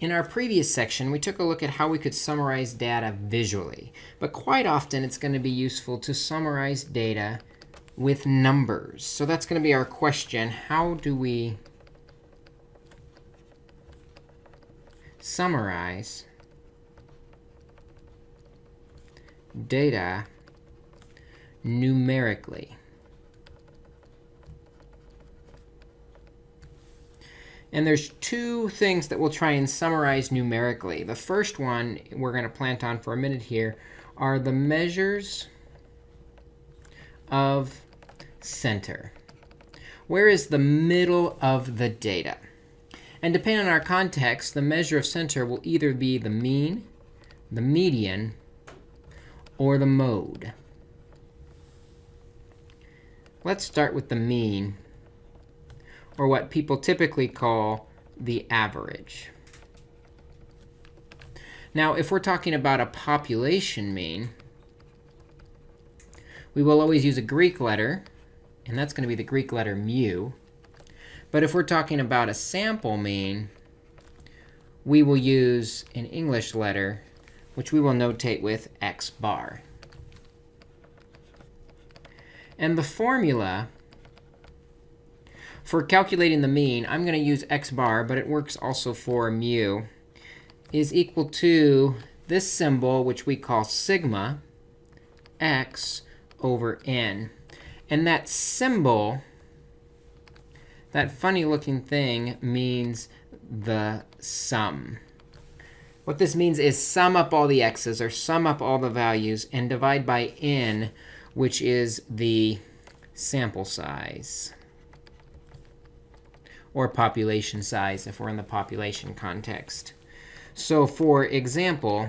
In our previous section, we took a look at how we could summarize data visually. But quite often, it's going to be useful to summarize data with numbers. So that's going to be our question. How do we summarize data numerically? And there's two things that we'll try and summarize numerically. The first one we're going to plant on for a minute here are the measures of center. Where is the middle of the data? And depending on our context, the measure of center will either be the mean, the median, or the mode. Let's start with the mean or what people typically call the average. Now, if we're talking about a population mean, we will always use a Greek letter. And that's going to be the Greek letter mu. But if we're talking about a sample mean, we will use an English letter, which we will notate with x bar. And the formula for calculating the mean, I'm going to use x bar, but it works also for mu, is equal to this symbol, which we call sigma, x over n. And that symbol, that funny looking thing, means the sum. What this means is sum up all the x's, or sum up all the values, and divide by n, which is the sample size or population size if we're in the population context. So for example,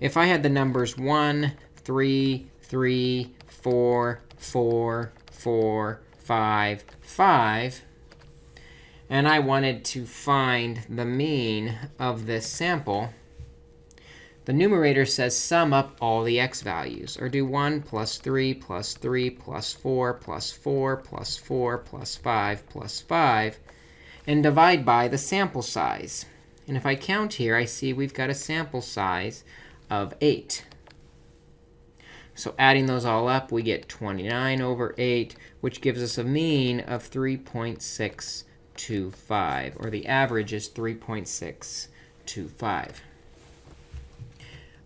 if I had the numbers 1, 3, 3, 4, 4, 4, 5, 5, and I wanted to find the mean of this sample, the numerator says sum up all the x values, or do 1 plus 3 plus 3 plus 4 plus 4 plus 4 plus 5 plus 5, and divide by the sample size. And if I count here, I see we've got a sample size of 8. So adding those all up, we get 29 over 8, which gives us a mean of 3.625, or the average is 3.625.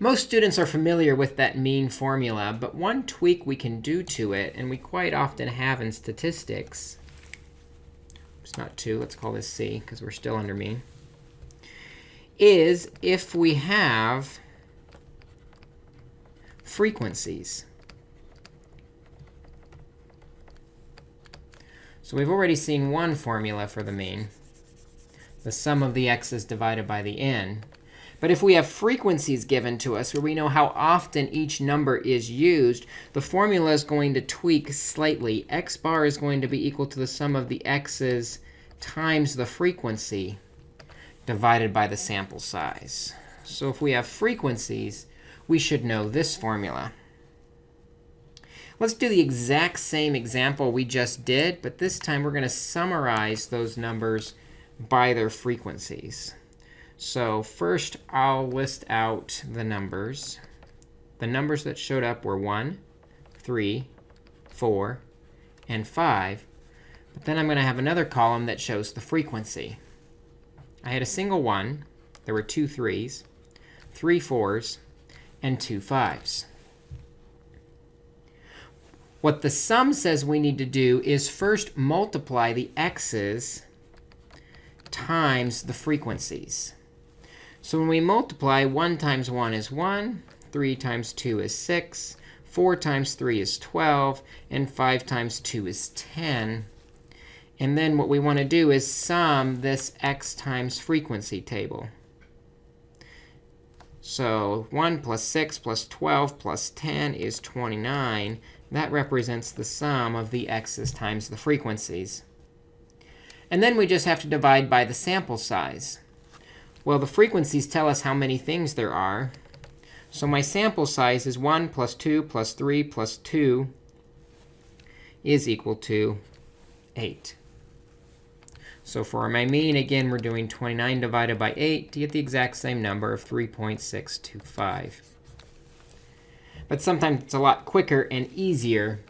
Most students are familiar with that mean formula, but one tweak we can do to it, and we quite often have in statistics, it's not 2, let's call this c, because we're still under mean, is if we have frequencies. So we've already seen one formula for the mean, the sum of the x's divided by the n. But if we have frequencies given to us where we know how often each number is used, the formula is going to tweak slightly. x bar is going to be equal to the sum of the x's times the frequency divided by the sample size. So if we have frequencies, we should know this formula. Let's do the exact same example we just did, but this time we're going to summarize those numbers by their frequencies. So first, I'll list out the numbers. The numbers that showed up were 1, 3, 4, and 5. But then I'm going to have another column that shows the frequency. I had a single 1. There were two 3s, three 4s, and two 5s. What the sum says we need to do is first multiply the x's times the frequencies. So when we multiply, 1 times 1 is 1, 3 times 2 is 6, 4 times 3 is 12, and 5 times 2 is 10. And then what we want to do is sum this x times frequency table. So 1 plus 6 plus 12 plus 10 is 29. That represents the sum of the x's times the frequencies. And then we just have to divide by the sample size. Well, the frequencies tell us how many things there are. So my sample size is 1 plus 2 plus 3 plus 2 is equal to 8. So for my mean, again, we're doing 29 divided by 8 to get the exact same number of 3.625. But sometimes it's a lot quicker and easier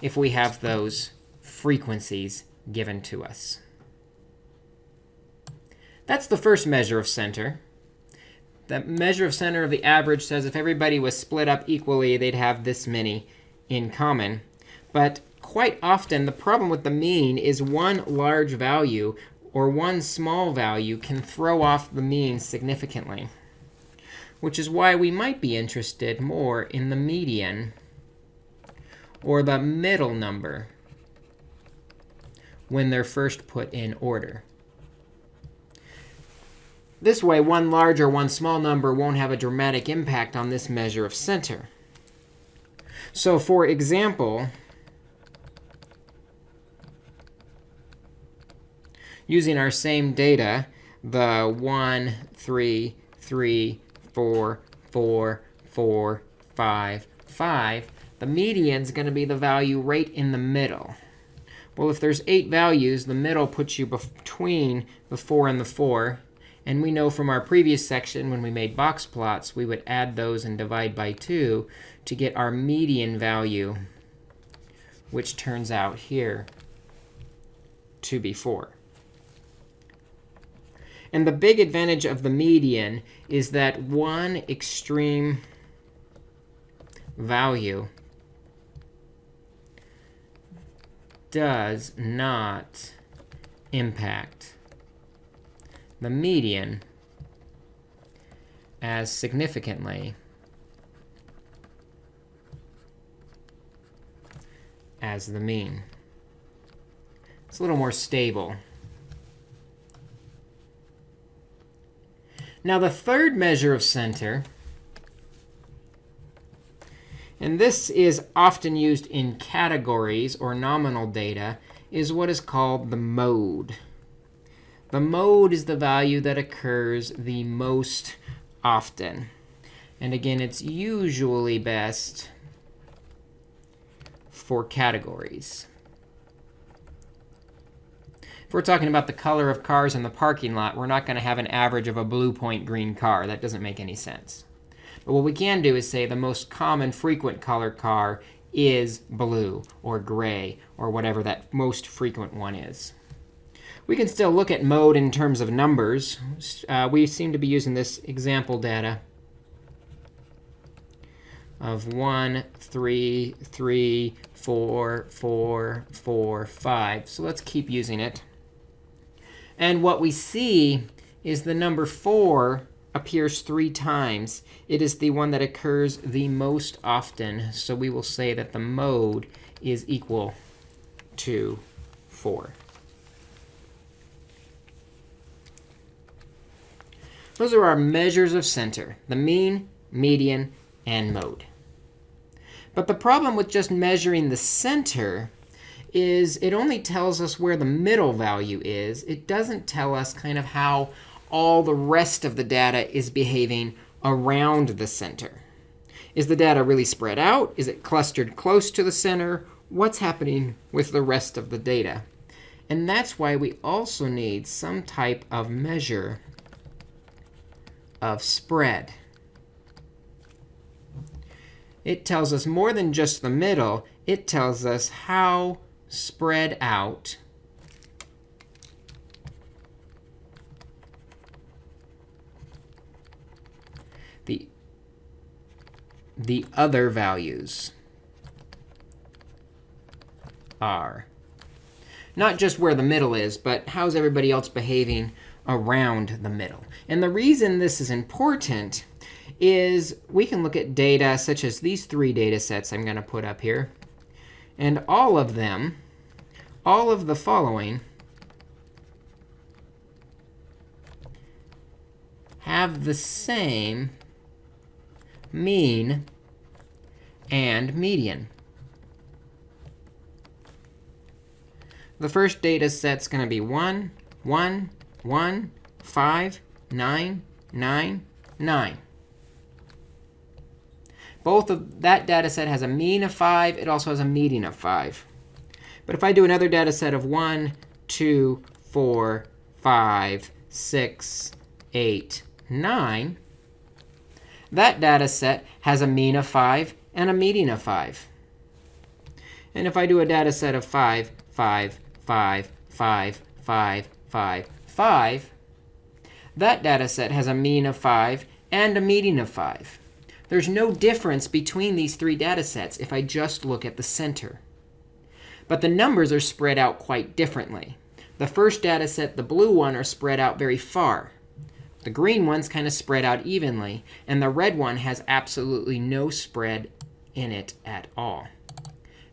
if we have those frequencies given to us. That's the first measure of center. The measure of center of the average says if everybody was split up equally, they'd have this many in common. But quite often, the problem with the mean is one large value or one small value can throw off the mean significantly, which is why we might be interested more in the median or the middle number when they're first put in order. This way, one large or one small number won't have a dramatic impact on this measure of center. So for example, using our same data, the 1, 3, 3, 4, 4, 4, 5, 5, the median is going to be the value right in the middle. Well, if there's 8 values, the middle puts you between the 4 and the 4. And we know from our previous section when we made box plots, we would add those and divide by 2 to get our median value, which turns out here to be 4. And the big advantage of the median is that one extreme value does not impact the median as significantly as the mean. It's a little more stable. Now, the third measure of center, and this is often used in categories or nominal data, is what is called the mode. The mode is the value that occurs the most often. And again, it's usually best for categories. If we're talking about the color of cars in the parking lot, we're not going to have an average of a blue point green car. That doesn't make any sense. But what we can do is say the most common frequent color car is blue or gray or whatever that most frequent one is. We can still look at mode in terms of numbers. Uh, we seem to be using this example data of 1, 3, 3, 4, 4, 4, 5. So let's keep using it. And what we see is the number 4 appears three times. It is the one that occurs the most often. So we will say that the mode is equal to 4. Those are our measures of center, the mean, median, and mode. But the problem with just measuring the center is it only tells us where the middle value is. It doesn't tell us kind of how all the rest of the data is behaving around the center. Is the data really spread out? Is it clustered close to the center? What's happening with the rest of the data? And that's why we also need some type of measure of spread. It tells us more than just the middle. It tells us how spread out the, the other values are. Not just where the middle is, but how's everybody else behaving around the middle. And the reason this is important is we can look at data such as these three data sets I'm going to put up here. And all of them, all of the following, have the same mean and median. The first data set's going to be 1, 1, 1, 5, 9, 9, 9. Both of that data set has a mean of 5. It also has a median of 5. But if I do another data set of 1, 2, 4, 5, 6, 8, 9, that data set has a mean of 5 and a median of 5. And if I do a data set of 5, 5, 5, 5, 5, 5, 5, that data set has a mean of 5 and a median of 5. There's no difference between these three data sets if I just look at the center. But the numbers are spread out quite differently. The first data set, the blue one, are spread out very far. The green one's kind of spread out evenly. And the red one has absolutely no spread in it at all.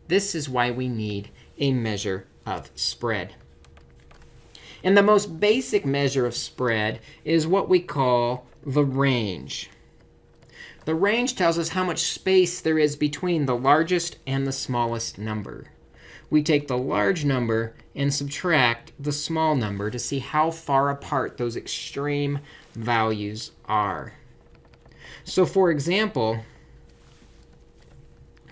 This is why we need a measure of spread. And the most basic measure of spread is what we call the range. The range tells us how much space there is between the largest and the smallest number. We take the large number and subtract the small number to see how far apart those extreme values are. So for example,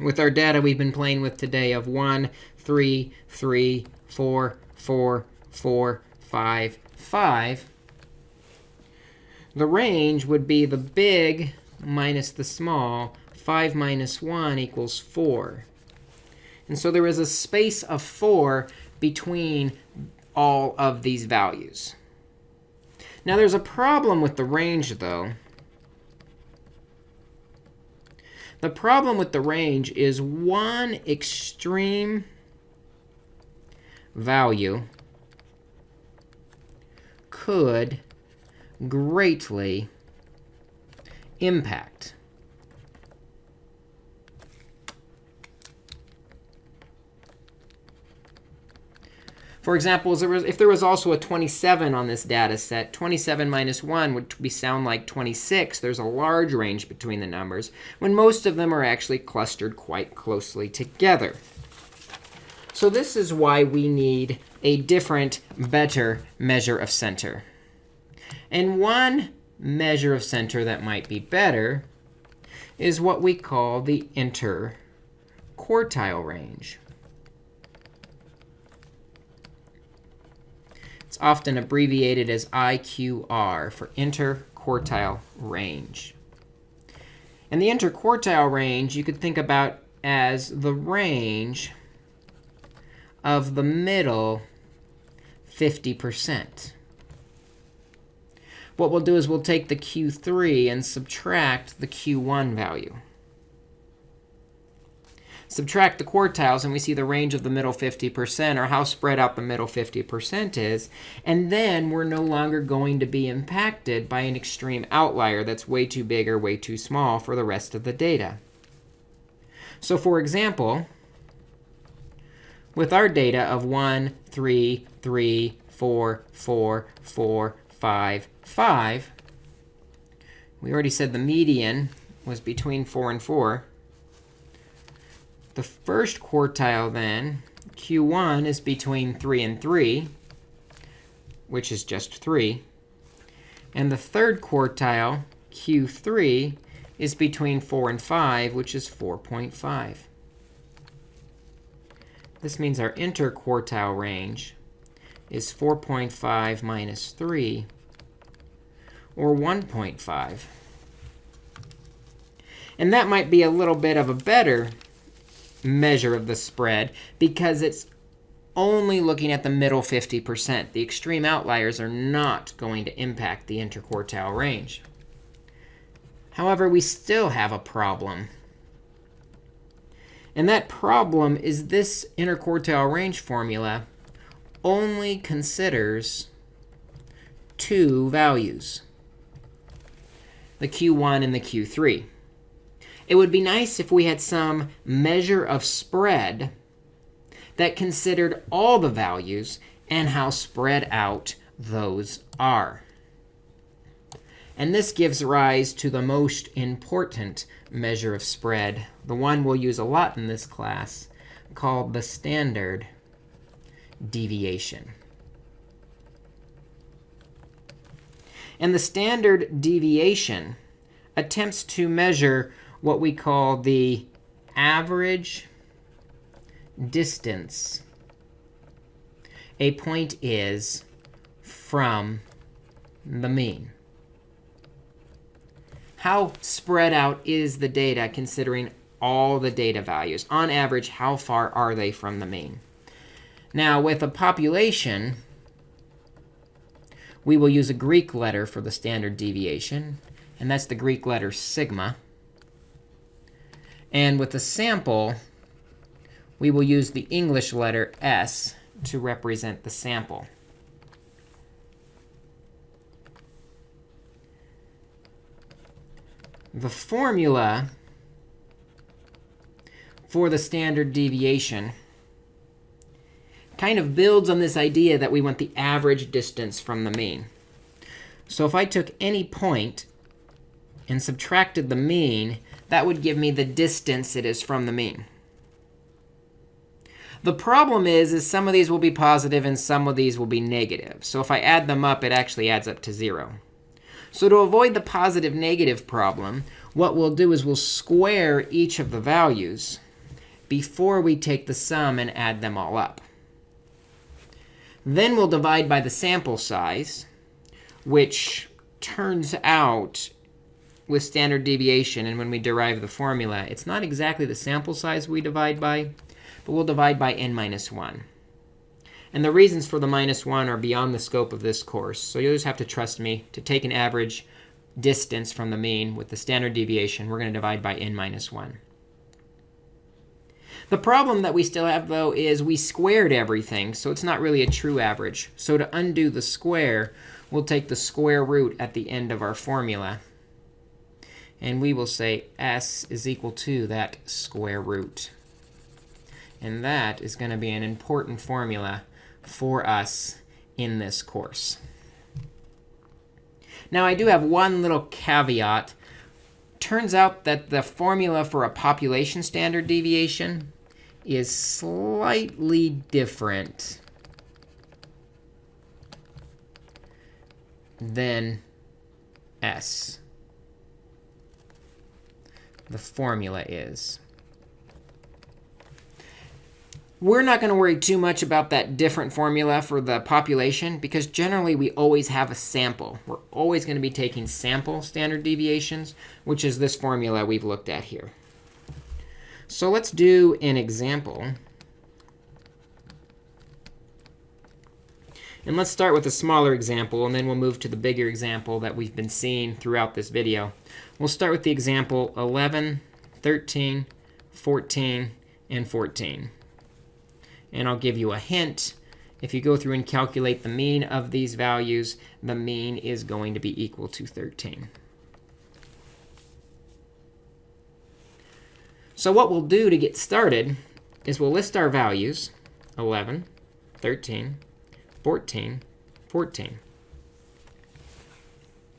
with our data we've been playing with today of 1, 3, 3, 4, 4, 4, 5, 5, the range would be the big minus the small. 5 minus 1 equals 4. And so there is a space of 4 between all of these values. Now, there's a problem with the range, though. The problem with the range is one extreme value could greatly impact For example, if there was also a 27 on this data set, 27 minus 1 would be sound like 26. There's a large range between the numbers, when most of them are actually clustered quite closely together. So this is why we need a different, better measure of center. And one measure of center that might be better is what we call the interquartile range. It's often abbreviated as IQR for interquartile range. And the interquartile range you could think about as the range of the middle 50%. What we'll do is we'll take the Q3 and subtract the Q1 value. Subtract the quartiles, and we see the range of the middle 50%, or how spread out the middle 50% is. And then we're no longer going to be impacted by an extreme outlier that's way too big or way too small for the rest of the data. So for example, with our data of 1, 3, 3, 4, 4, 4, 5, 5, we already said the median was between 4 and 4. The first quartile, then, Q1 is between 3 and 3, which is just 3. And the third quartile, Q3, is between 4 and 5, which is 4.5. This means our interquartile range is 4.5 minus 3, or 1.5. And that might be a little bit of a better measure of the spread because it's only looking at the middle 50%. The extreme outliers are not going to impact the interquartile range. However, we still have a problem. And that problem is this interquartile range formula only considers two values, the q1 and the q3. It would be nice if we had some measure of spread that considered all the values and how spread out those are. And this gives rise to the most important measure of spread, the one we'll use a lot in this class, called the standard deviation. And the standard deviation attempts to measure what we call the average distance a point is from the mean. How spread out is the data considering all the data values? On average, how far are they from the mean? Now, with a population, we will use a Greek letter for the standard deviation. And that's the Greek letter sigma. And with a sample, we will use the English letter s to represent the sample. The formula for the standard deviation kind of builds on this idea that we want the average distance from the mean. So if I took any point and subtracted the mean, that would give me the distance it is from the mean. The problem is, is some of these will be positive and some of these will be negative. So if I add them up, it actually adds up to 0. So to avoid the positive negative problem, what we'll do is we'll square each of the values before we take the sum and add them all up. Then we'll divide by the sample size, which turns out with standard deviation, and when we derive the formula, it's not exactly the sample size we divide by, but we'll divide by n minus 1. And the reasons for the minus 1 are beyond the scope of this course. So you'll just have to trust me to take an average distance from the mean with the standard deviation. We're going to divide by n minus 1. The problem that we still have, though, is we squared everything. So it's not really a true average. So to undo the square, we'll take the square root at the end of our formula. And we will say s is equal to that square root. And that is going to be an important formula for us in this course. Now, I do have one little caveat. Turns out that the formula for a population standard deviation is slightly different than S. The formula is. We're not going to worry too much about that different formula for the population, because generally we always have a sample. We're always going to be taking sample standard deviations, which is this formula we've looked at here. So let's do an example. And let's start with a smaller example, and then we'll move to the bigger example that we've been seeing throughout this video. We'll start with the example 11, 13, 14, and 14. And I'll give you a hint. If you go through and calculate the mean of these values, the mean is going to be equal to 13. So what we'll do to get started is we'll list our values, 11, 13, 14, 14.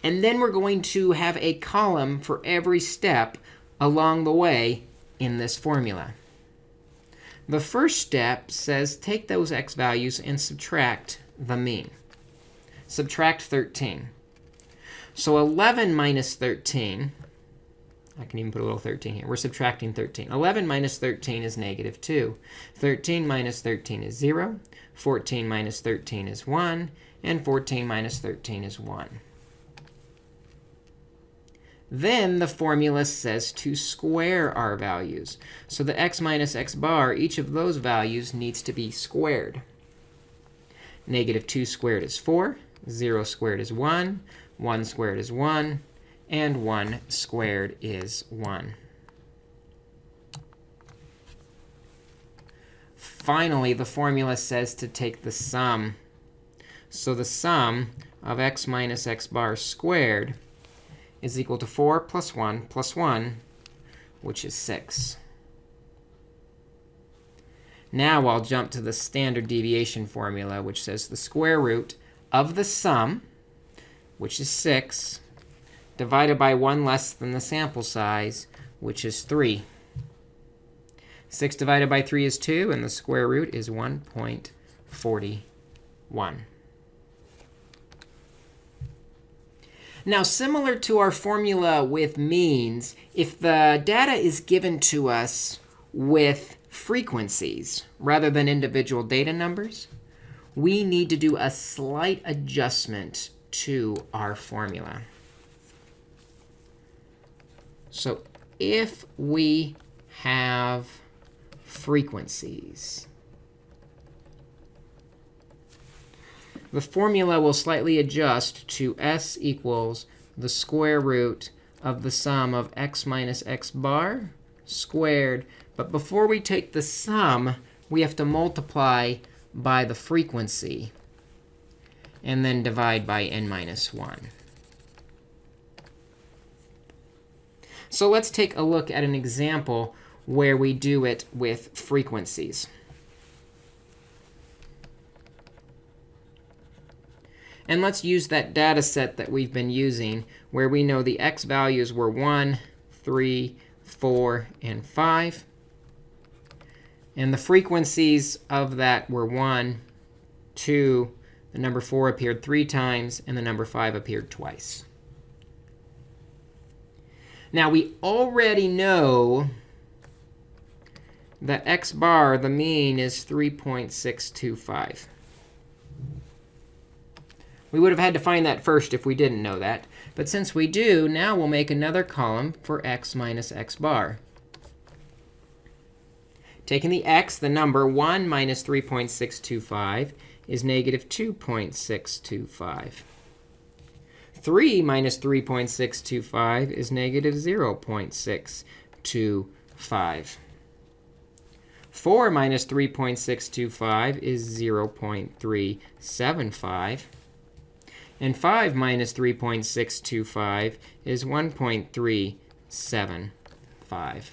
And then we're going to have a column for every step along the way in this formula. The first step says take those x values and subtract the mean. Subtract 13. So 11 minus 13 I can even put a little 13 here. We're subtracting 13. 11 minus 13 is negative 2. 13 minus 13 is 0. 14 minus 13 is 1. And 14 minus 13 is 1. Then the formula says to square our values. So the x minus x bar, each of those values needs to be squared. Negative 2 squared is 4. 0 squared is 1. 1 squared is 1 and 1 squared is 1. Finally, the formula says to take the sum. So the sum of x minus x bar squared is equal to 4 plus 1 plus 1, which is 6. Now I'll jump to the standard deviation formula, which says the square root of the sum, which is 6, divided by 1 less than the sample size, which is 3. 6 divided by 3 is 2, and the square root is 1.41. Now, similar to our formula with means, if the data is given to us with frequencies rather than individual data numbers, we need to do a slight adjustment to our formula. So if we have frequencies, the formula will slightly adjust to s equals the square root of the sum of x minus x bar squared. But before we take the sum, we have to multiply by the frequency and then divide by n minus 1. So let's take a look at an example where we do it with frequencies. And let's use that data set that we've been using, where we know the x values were 1, 3, 4, and 5. And the frequencies of that were 1, 2, the number 4 appeared three times, and the number 5 appeared twice. Now, we already know that x bar, the mean, is 3.625. We would have had to find that first if we didn't know that. But since we do, now we'll make another column for x minus x bar. Taking the x, the number 1 minus 3.625 is negative 2.625. 3 minus 3.625 is negative 0.625. 4 minus 3.625 is 0.375. And 5 minus 3.625 is 1.375.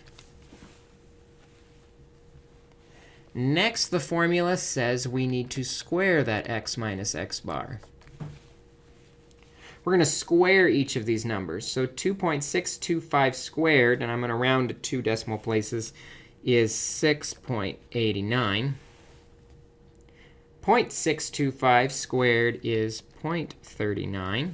Next, the formula says we need to square that x minus x bar. We're going to square each of these numbers. So 2.625 squared, and I'm going to round to two decimal places, is 6.89. 0.625 squared is 0.39.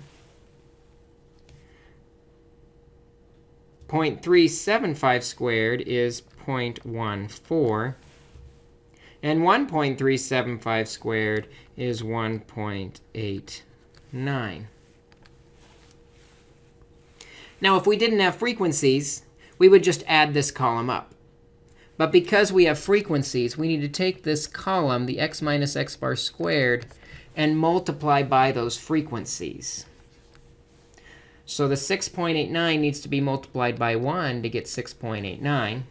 0.375 squared is 0.14. And 1.375 squared is 1.89. Now, if we didn't have frequencies, we would just add this column up. But because we have frequencies, we need to take this column, the x minus x bar squared, and multiply by those frequencies. So the 6.89 needs to be multiplied by 1 to get 6.89.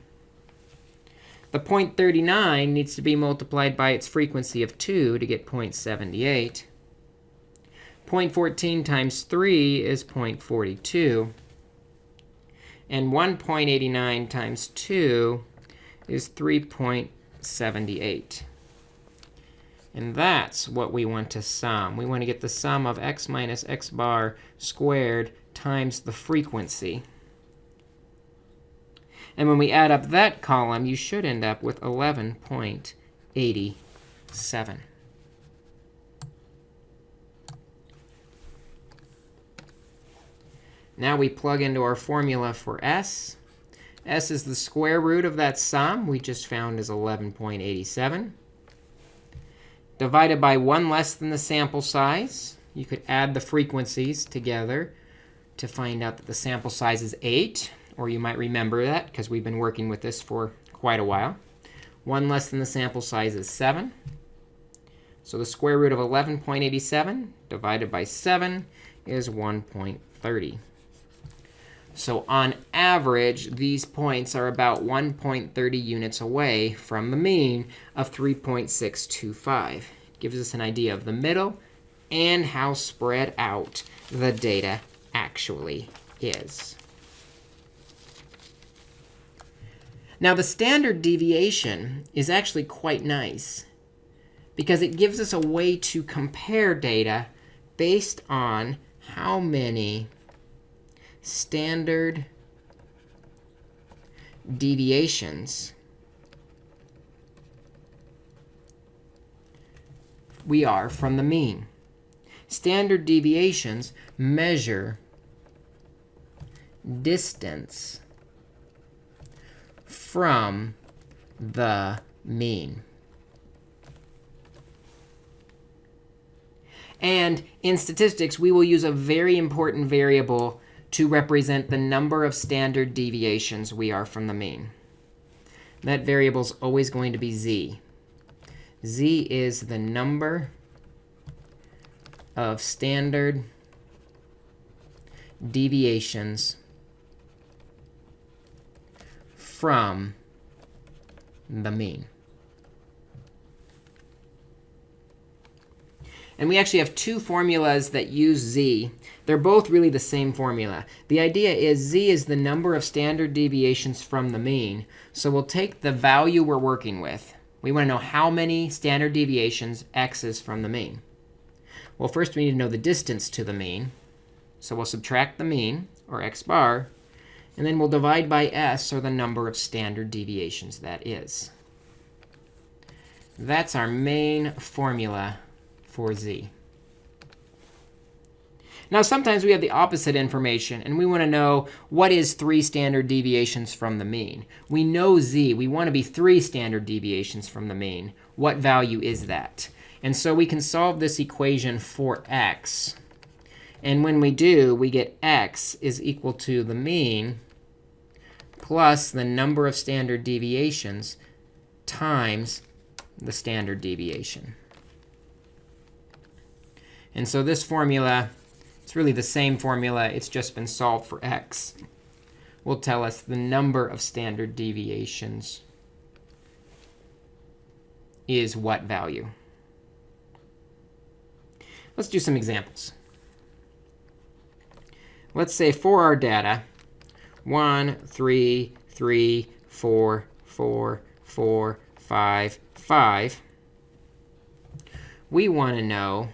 The 0.39 needs to be multiplied by its frequency of 2 to get 0.78. 0.14 times 3 is 0.42. And 1.89 times 2 is 3.78. And that's what we want to sum. We want to get the sum of x minus x bar squared times the frequency. And when we add up that column, you should end up with 11.87. Now we plug into our formula for s. s is the square root of that sum we just found is 11.87. Divided by 1 less than the sample size. You could add the frequencies together to find out that the sample size is 8. Or you might remember that, because we've been working with this for quite a while. 1 less than the sample size is 7. So the square root of 11.87 divided by 7 is 1.30. So on average, these points are about 1.30 units away from the mean of 3.625. Gives us an idea of the middle and how spread out the data actually is. Now, the standard deviation is actually quite nice because it gives us a way to compare data based on how many standard deviations we are from the mean. Standard deviations measure distance from the mean. And in statistics, we will use a very important variable to represent the number of standard deviations we are from the mean. That variable is always going to be z. z is the number of standard deviations from the mean. And we actually have two formulas that use z. They're both really the same formula. The idea is z is the number of standard deviations from the mean. So we'll take the value we're working with. We want to know how many standard deviations x is from the mean. Well, first we need to know the distance to the mean. So we'll subtract the mean, or x bar, and then we'll divide by s, or the number of standard deviations that is. That's our main formula for z. Now, sometimes we have the opposite information, and we want to know what is 3 standard deviations from the mean. We know z. We want to be 3 standard deviations from the mean. What value is that? And so we can solve this equation for x. And when we do, we get x is equal to the mean plus the number of standard deviations times the standard deviation. And so this formula, it's really the same formula. It's just been solved for x. Will tell us the number of standard deviations is what value. Let's do some examples. Let's say for our data, 1, 3, 3, 4, 4, 4, 5, 5. We want to know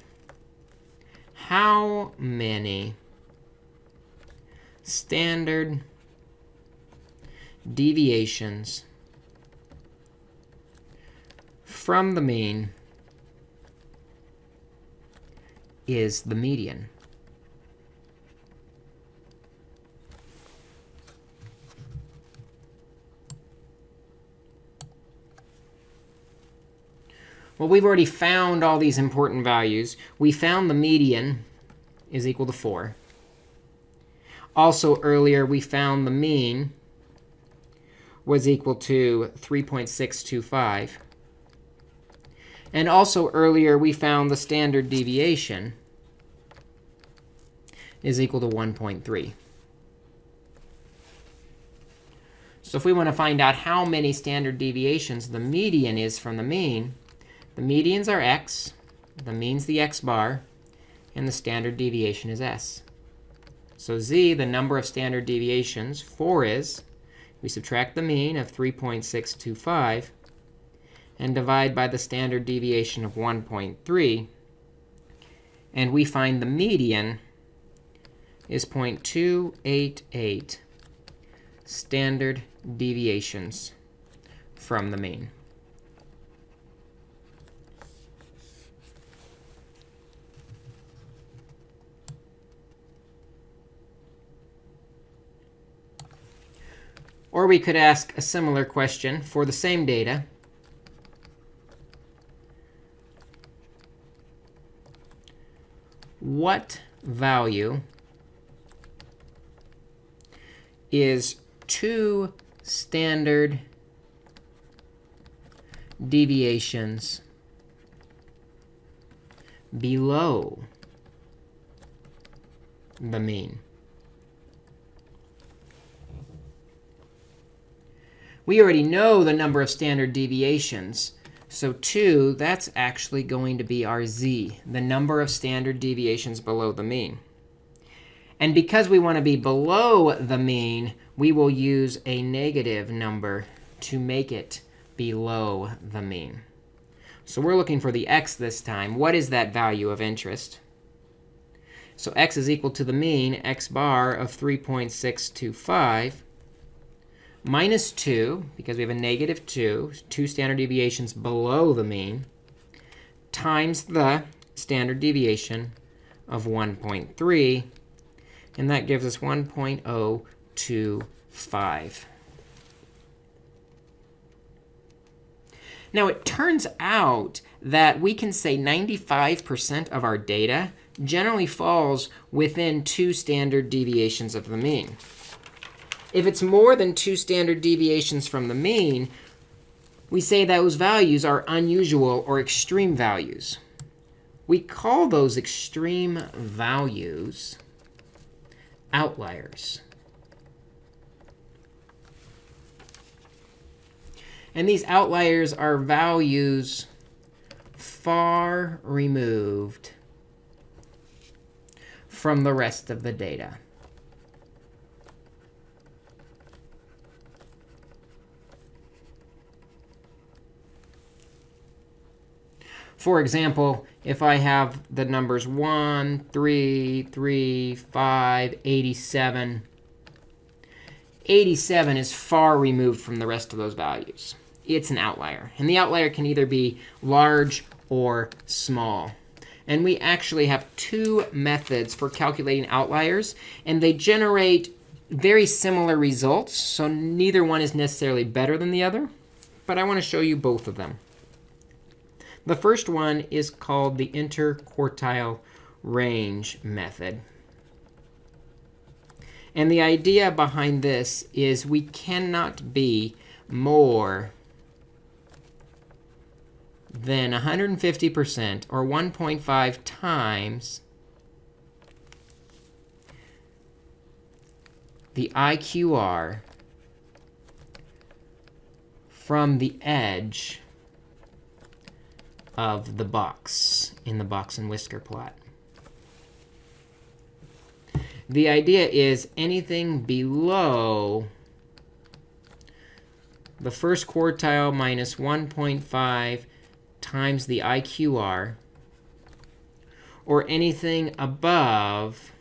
how many standard deviations from the mean is the median. Well, we've already found all these important values. We found the median is equal to 4. Also, earlier, we found the mean was equal to 3.625. And also, earlier, we found the standard deviation is equal to 1.3. So if we want to find out how many standard deviations the median is from the mean, the medians are x, the mean's the x bar, and the standard deviation is s. So z, the number of standard deviations, 4 is, we subtract the mean of 3.625 and divide by the standard deviation of 1.3. And we find the median is 0.288 standard deviations from the mean. Or we could ask a similar question for the same data. What value is two standard deviations below the mean? We already know the number of standard deviations. So 2, that's actually going to be our z, the number of standard deviations below the mean. And because we want to be below the mean, we will use a negative number to make it below the mean. So we're looking for the x this time. What is that value of interest? So x is equal to the mean, x bar of 3.625 minus 2, because we have a negative 2, two standard deviations below the mean, times the standard deviation of 1.3. And that gives us 1.025. Now, it turns out that we can say 95% of our data generally falls within two standard deviations of the mean. If it's more than two standard deviations from the mean, we say those values are unusual or extreme values. We call those extreme values outliers. And these outliers are values far removed from the rest of the data. For example, if I have the numbers 1, 3, 3, 5, 87, 87 is far removed from the rest of those values. It's an outlier. And the outlier can either be large or small. And we actually have two methods for calculating outliers. And they generate very similar results. So neither one is necessarily better than the other. But I want to show you both of them. The first one is called the interquartile range method. And the idea behind this is we cannot be more than 150% or 1.5 times the IQR from the edge of the box in the box and whisker plot. The idea is anything below the first quartile minus 1.5 times the IQR, or anything above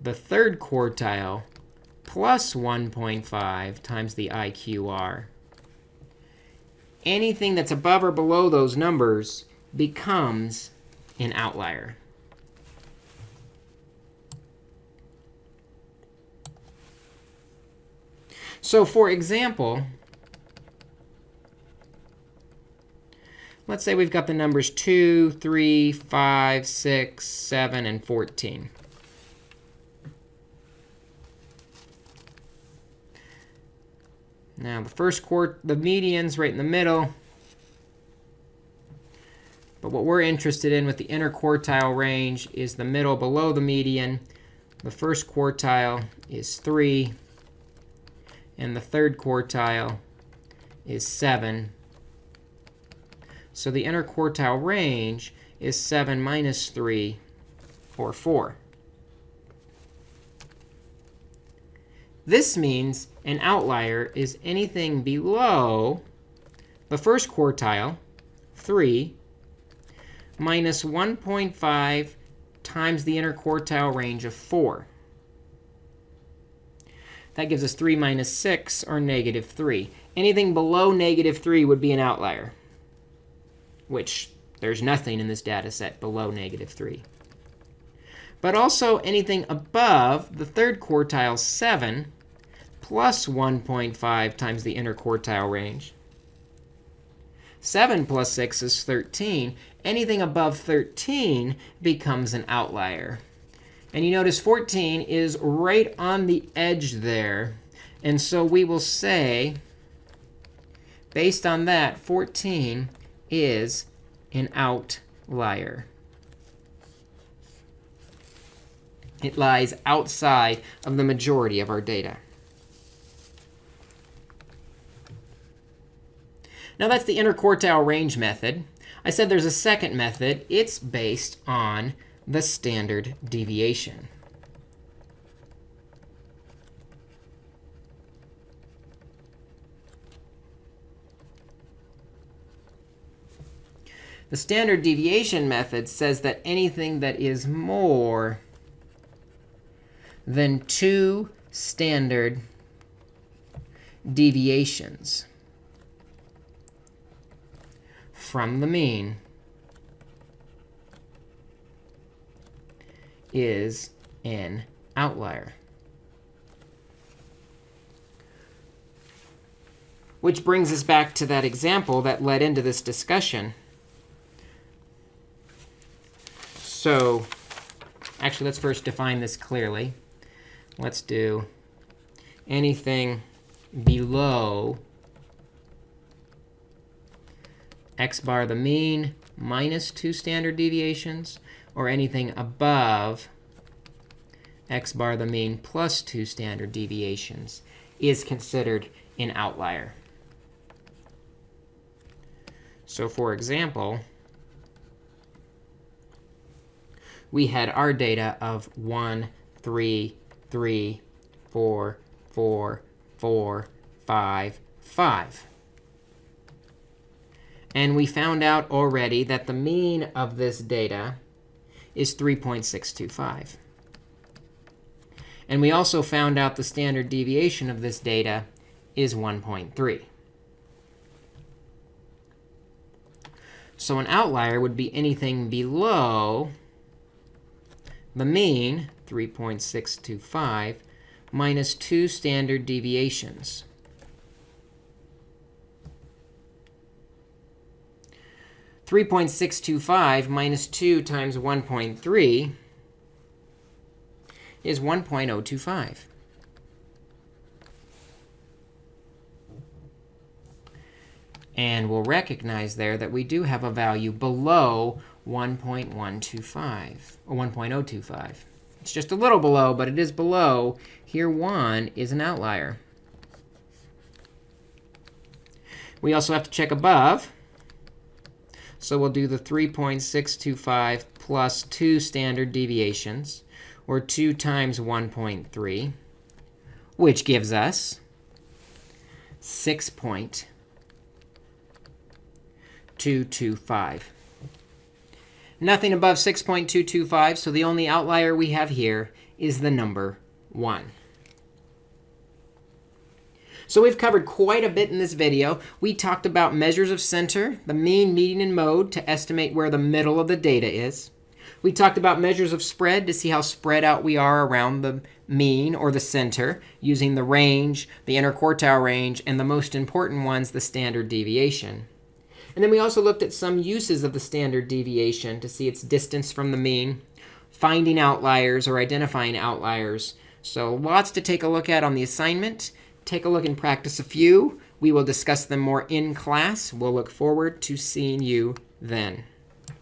the third quartile plus 1.5 times the IQR anything that's above or below those numbers becomes an outlier. So for example, let's say we've got the numbers 2, 3, 5, 6, 7, and 14. Now, the first quart, the median's right in the middle. But what we're interested in with the interquartile range is the middle below the median. The first quartile is 3. And the third quartile is 7. So the interquartile range is 7 minus 3, or 4. This means an outlier is anything below the first quartile, 3, minus 1.5 times the interquartile range of 4. That gives us 3 minus 6, or negative 3. Anything below negative 3 would be an outlier, which there's nothing in this data set below negative 3. But also anything above the third quartile, 7, plus 1.5 times the interquartile range. 7 plus 6 is 13. Anything above 13 becomes an outlier. And you notice 14 is right on the edge there. And so we will say, based on that, 14 is an outlier. It lies outside of the majority of our data. Now, that's the interquartile range method. I said there's a second method. It's based on the standard deviation. The standard deviation method says that anything that is more than two standard deviations from the mean is an outlier. Which brings us back to that example that led into this discussion. So actually, let's first define this clearly. Let's do anything below x bar the mean minus 2 standard deviations, or anything above x bar the mean plus 2 standard deviations is considered an outlier. So for example, we had our data of 1, 3, 3, 4, 4, 4, 5, 5. And we found out already that the mean of this data is 3.625. And we also found out the standard deviation of this data is 1.3. So an outlier would be anything below the mean, 3.625, minus 2 standard deviations. Three point six two five minus two times one point three is one point oh two five. And we'll recognize there that we do have a value below 1.125, or 1.025. It's just a little below, but it is below. Here, 1 is an outlier. We also have to check above. So we'll do the 3.625 plus 2 standard deviations, or 2 times 1.3, which gives us 6.225. Nothing above 6.225, so the only outlier we have here is the number 1. So we've covered quite a bit in this video. We talked about measures of center, the mean, median, and mode to estimate where the middle of the data is. We talked about measures of spread to see how spread out we are around the mean or the center using the range, the interquartile range, and the most important ones, the standard deviation. And then we also looked at some uses of the standard deviation to see its distance from the mean, finding outliers or identifying outliers. So lots to take a look at on the assignment. Take a look and practice a few. We will discuss them more in class. We'll look forward to seeing you then.